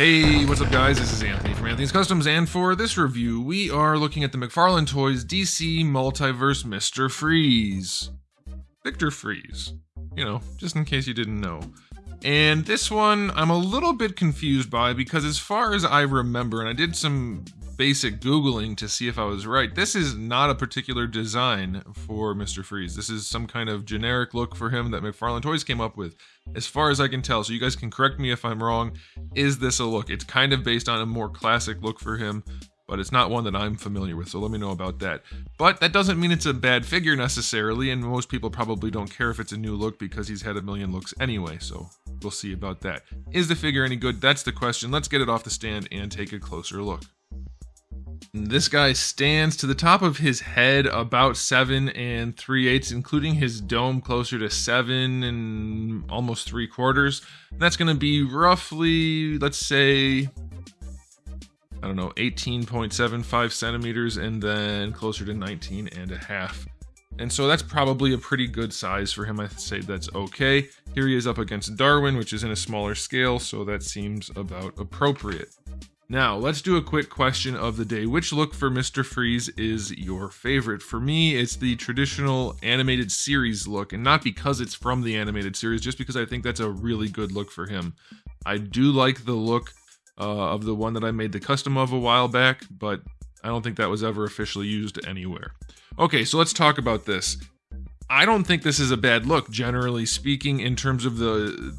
Hey, what's up, guys? This is Anthony from Anthony's Customs, and for this review, we are looking at the McFarlane Toys DC Multiverse Mr. Freeze. Victor Fries. You know, just in case you didn't know. And this one, I'm a little bit confused by because, as far as I remember, and I did some basic Googling to see if I was right, this is not a particular design for Mr. Freeze. This is some kind of generic look for him that McFarlane Toys came up with, as far as I can tell. So, you guys can correct me if I'm wrong. Is this a look? It's kind of based on a more classic look for him but it's not one that I'm familiar with, so let me know about that. But that doesn't mean it's a bad figure necessarily, and most people probably don't care if it's a new look because he's had a million looks anyway, so we'll see about that. Is the figure any good? That's the question. Let's get it off the stand and take a closer look. This guy stands to the top of his head about seven and three eighths, including his dome closer to seven and almost three quarters. That's going to be roughly, let's say, I don't know, 18.75 centimeters and then closer to 19 and a half. And so that's probably a pretty good size for him. I say that's okay. Here he is up against Darwin, which is in a smaller scale, so that seems about appropriate. Now, let's do a quick question of the day. Which look for Mr. Freeze is your favorite? For me, it's the traditional animated series look, and not because it's from the animated series, just because I think that's a really good look for him. I do like the look uh, of the one that I made the custom of a while back, but I don't think that was ever officially used anywhere. Okay, so let's talk about this. I don't think this is a bad look, generally speaking, in terms of the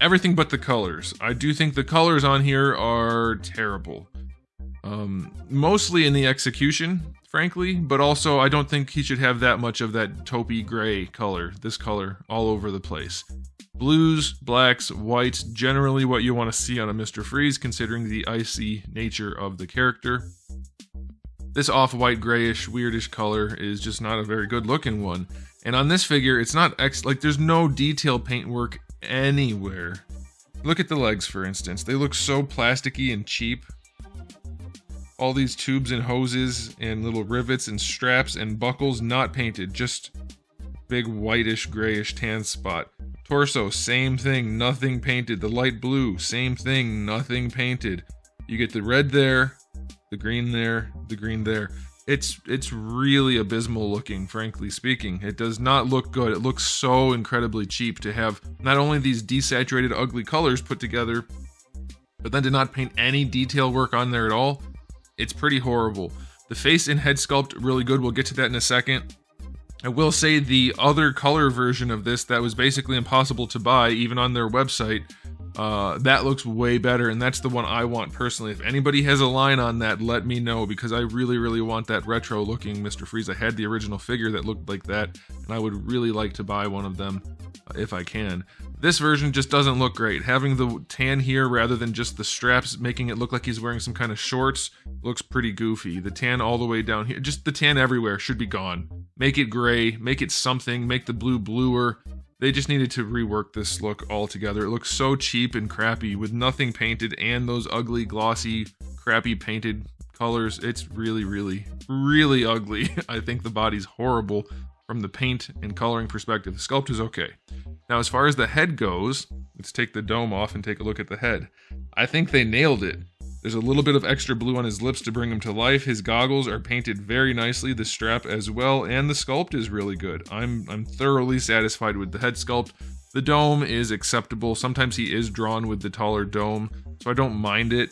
everything but the colors. I do think the colors on here are terrible. Um, mostly in the execution, frankly, but also I don't think he should have that much of that taupey gray color, this color, all over the place. Blues, blacks, whites, generally what you want to see on a Mr. Freeze, considering the icy nature of the character. This off-white grayish weirdish color is just not a very good looking one. And on this figure, it's not ex like there's no detail paintwork anywhere. Look at the legs, for instance. They look so plasticky and cheap. All these tubes and hoses and little rivets and straps and buckles not painted, just big whitish grayish tan spot. Torso, same thing, nothing painted. The light blue, same thing, nothing painted. You get the red there, the green there, the green there. It's it's really abysmal looking, frankly speaking. It does not look good. It looks so incredibly cheap to have not only these desaturated ugly colors put together, but then to not paint any detail work on there at all. It's pretty horrible. The face and head sculpt really good. We'll get to that in a second. I will say the other color version of this that was basically impossible to buy, even on their website, uh, that looks way better, and that's the one I want personally. If anybody has a line on that, let me know because I really, really want that retro looking Mr. Freeze. I had the original figure that looked like that, and I would really like to buy one of them uh, if I can. This version just doesn't look great. Having the tan here rather than just the straps making it look like he's wearing some kind of shorts looks pretty goofy. The tan all the way down here, just the tan everywhere should be gone. Make it gray, make it something, make the blue bluer. They just needed to rework this look altogether. It looks so cheap and crappy with nothing painted and those ugly, glossy, crappy painted colors. It's really, really, really ugly. I think the body's horrible from the paint and coloring perspective. The sculpt is okay. Now, as far as the head goes, let's take the dome off and take a look at the head. I think they nailed it. There's a little bit of extra blue on his lips to bring him to life. His goggles are painted very nicely, the strap as well, and the sculpt is really good. I'm I'm thoroughly satisfied with the head sculpt. The dome is acceptable. Sometimes he is drawn with the taller dome, so I don't mind it.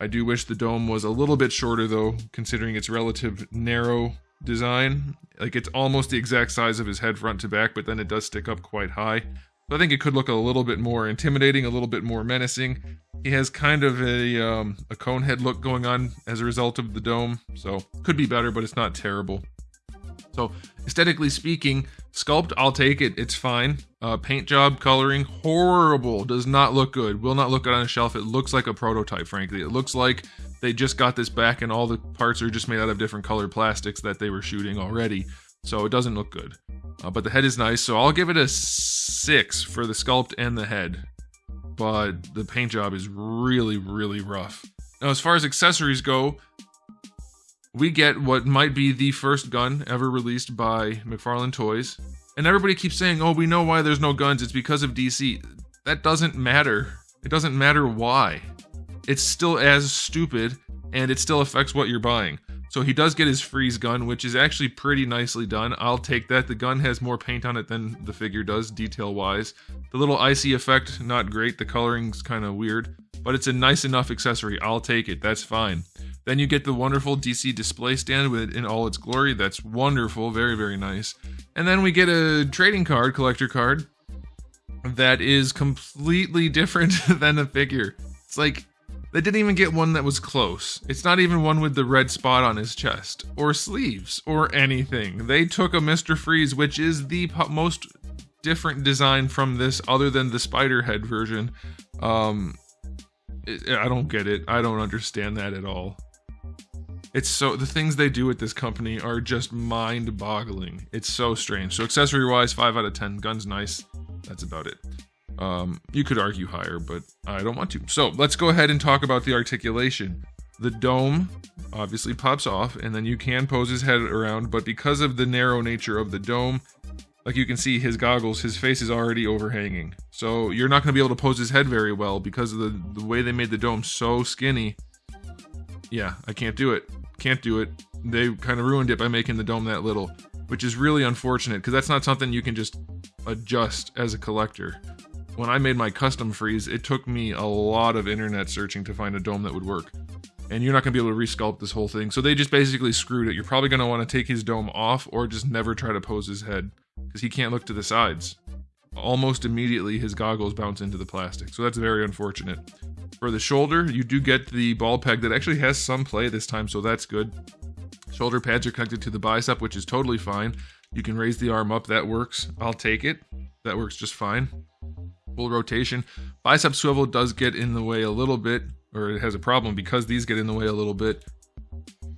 I do wish the dome was a little bit shorter though, considering its relative narrow design. Like it's almost the exact size of his head front to back, but then it does stick up quite high. So I think it could look a little bit more intimidating, a little bit more menacing. He has kind of a um, a cone head look going on as a result of the dome, so could be better, but it's not terrible. So aesthetically speaking, sculpt, I'll take it. It's fine. Uh, paint job, coloring, horrible. Does not look good. Will not look good on a shelf. It looks like a prototype, frankly. It looks like they just got this back and all the parts are just made out of different colored plastics that they were shooting already. So it doesn't look good. Uh, but the head is nice, so I'll give it a six for the sculpt and the head. But the paint job is really, really rough. Now, as far as accessories go, we get what might be the first gun ever released by McFarlane Toys. And everybody keeps saying, oh, we know why there's no guns. It's because of DC. That doesn't matter. It doesn't matter why. it's still as stupid and it still affects what you're buying. So he does get his freeze gun, which is actually pretty nicely done. I'll take that. The gun has more paint on it than the figure does, detail wise. The little icy effect, not great. The coloring's kind of weird, but it's a nice enough accessory. I'll take it. That's fine. Then you get the wonderful DC display stand with it in all its glory. That's wonderful, very very nice. And then we get a trading card, collector card, that is completely different than the figure. It's like they didn't even get one that was close. It's not even one with the red spot on his chest, or sleeves, or anything. They took a Mr. Freeze, which is the most different design from this, other than the spider head version. Um, I don't get it. I don't understand that at all. It's so the things they do with this company are just mind-boggling. It's so strange. So accessory-wise, five out of ten. Guns nice. That's about it. Um, you could argue higher, but I don't want to. So let's go ahead and talk about the articulation. The dome obviously pops off, and then you can pose his head around, but because of the narrow nature of the dome, like you can see his goggles, his face is already overhanging. So you're not going to be able to pose his head very well because of the, the way they made the dome so skinny. Yeah, I can't do it. Can't do it. They kind of ruined it by making the dome that little, which is really unfortunate because that's not something you can just adjust as a collector when I made my custom freeze, it took me a lot of internet searching to find a dome that would work. And you're not going to be able to resculpt this whole thing. So they just basically screwed it. You're probably going to want to take his dome off or just never try to pose his head because he can't look to the sides. Almost immediately, his goggles bounce into the plastic. So that's very unfortunate. For the shoulder, you do get the ball peg that actually has some play this time, so that's good. Shoulder pads are connected to the bicep, which is totally fine. You can raise the arm up, that works. I'll take it. That works just fine full rotation. Bicep swivel does get in the way a little bit, or it has a problem because these get in the way a little bit.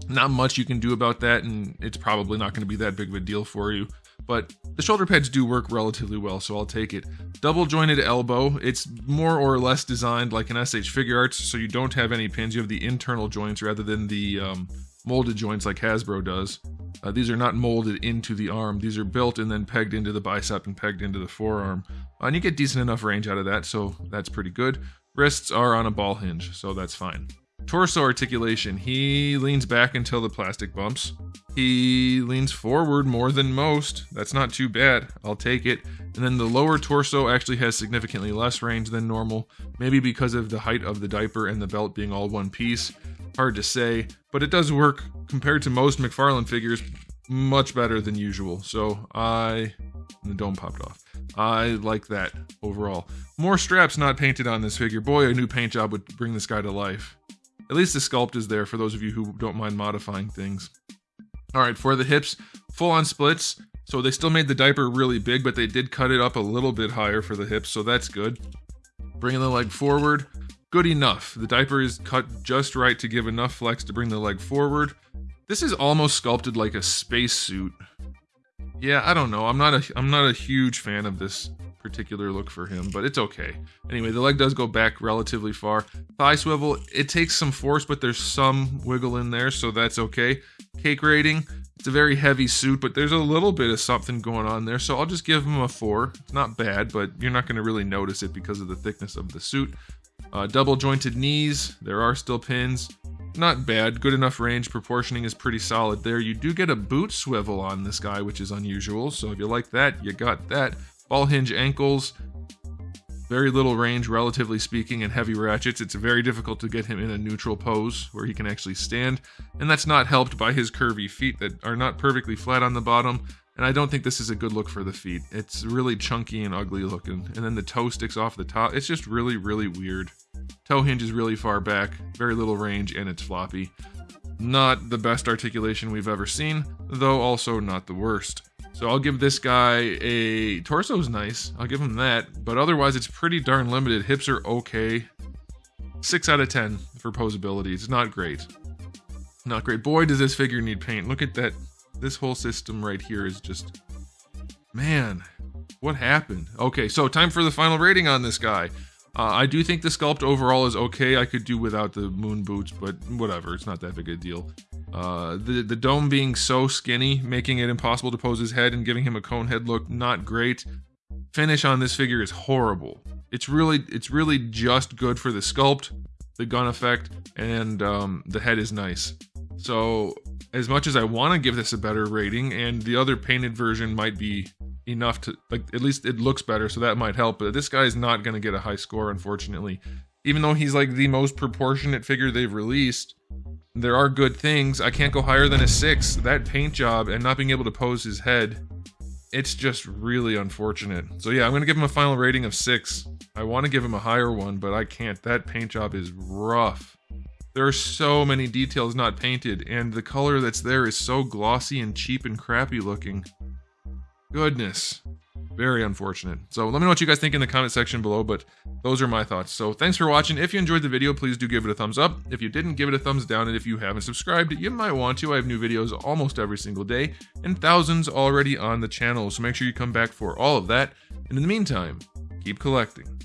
Not much you can do about that, and it's probably not going to be that big of a deal for you. But the shoulder pads do work relatively well, so I'll take it. Double jointed elbow, it's more or less designed like an SH Figuarts, so you don't have any pins. You have the internal joints rather than the um, molded joints like Hasbro does. Uh, these are not molded into the arm. These are built and then pegged into the bicep and pegged into the forearm. Uh, and you get decent enough range out of that, so that's pretty good. Wrists are on a ball hinge, so that's fine. Torso articulation. He leans back until the plastic bumps. He leans forward more than most. That's not too bad. I'll take it. And then the lower torso actually has significantly less range than normal, maybe because of the height of the diaper and the belt being all one piece. Hard to say, but it does work compared to most McFarlane figures much better than usual. So I the dome popped off. I like that overall. More straps not painted on this figure. Boy, a new paint job would bring this guy to life. At least the sculpt is there for those of you who don't mind modifying things. All right, for the hips, full on splits. So they still made the diaper really big, but they did cut it up a little bit higher for the hips, so that's good. Bringing the leg forward, good enough. The diaper is cut just right to give enough flex to bring the leg forward. This is almost sculpted like a spacesuit. Yeah, I don't know. I'm not a I'm not a huge fan of this particular look for him, but it's okay. Anyway, the leg does go back relatively far. Thigh swivel, it takes some force, but there's some wiggle in there, so that's okay. Cake rating, it's a very heavy suit, but there's a little bit of something going on there, so I'll just give him a 4. It's not bad, but you're not going to really notice it because of the thickness of the suit. Uh, double jointed knees, there are still pins. Not bad, good enough range, proportioning is pretty solid there. You do get a boot swivel on this guy, which is unusual, so if you like that, you got that. Ball hinge ankles, very little range, relatively speaking, and heavy ratchets. It's very difficult to get him in a neutral pose where he can actually stand, and that's not helped by his curvy feet that are not perfectly flat on the bottom. And I don't think this is a good look for the feet. It's really chunky and ugly looking. And then the toe sticks off the top. It's just really, really weird. Toe hinge is really far back, very little range, and it's floppy. Not the best articulation we've ever seen, though also not the worst. So I'll give this guy a torso's nice. I'll give him that, but otherwise it's pretty darn limited. Hips are okay. 6 out of 10 for posability. It's not great. Not great. Boy, does this figure need paint. Look at that. This whole system right here is just man, what happened? Okay, so time for the final rating on this guy. Uh, I do think the sculpt overall is okay. I could do without the moon boots, but whatever. It's not that big a deal. Uh, the the dome being so skinny, making it impossible to pose his head and giving him a cone head look, not great. Finish on this figure is horrible. It's really it's really just good for the sculpt. the gun effect, and um, the head is nice. So, as much as I want to give this a better rating, and the other painted version might be enough to, like, at least it looks better, so that might help, but this guy's not going to get a high score, unfortunately. Even though he's like the most proportionate figure they've released, there are good things. I can't go higher than a six. That paint job and not being able to pose his head, it's just really unfortunate. So yeah, I'm gonna give him a final rating of six. I want to give him a higher one, but I can't. That paint job is rough. There are so many details not painted, and the color that's there is so glossy and cheap and crappy looking. Goodness. Very unfortunate. So let me know what you guys think in the comment section below, but those are my thoughts. So thanks for watching. If you enjoyed the video, please do give it a thumbs up. If you didn't, give it a thumbs down. And if you haven't subscribed, you might want to. I have new videos almost every single day and thousands already on the channel. So make sure you come back for all of that. And in the meantime, keep collecting.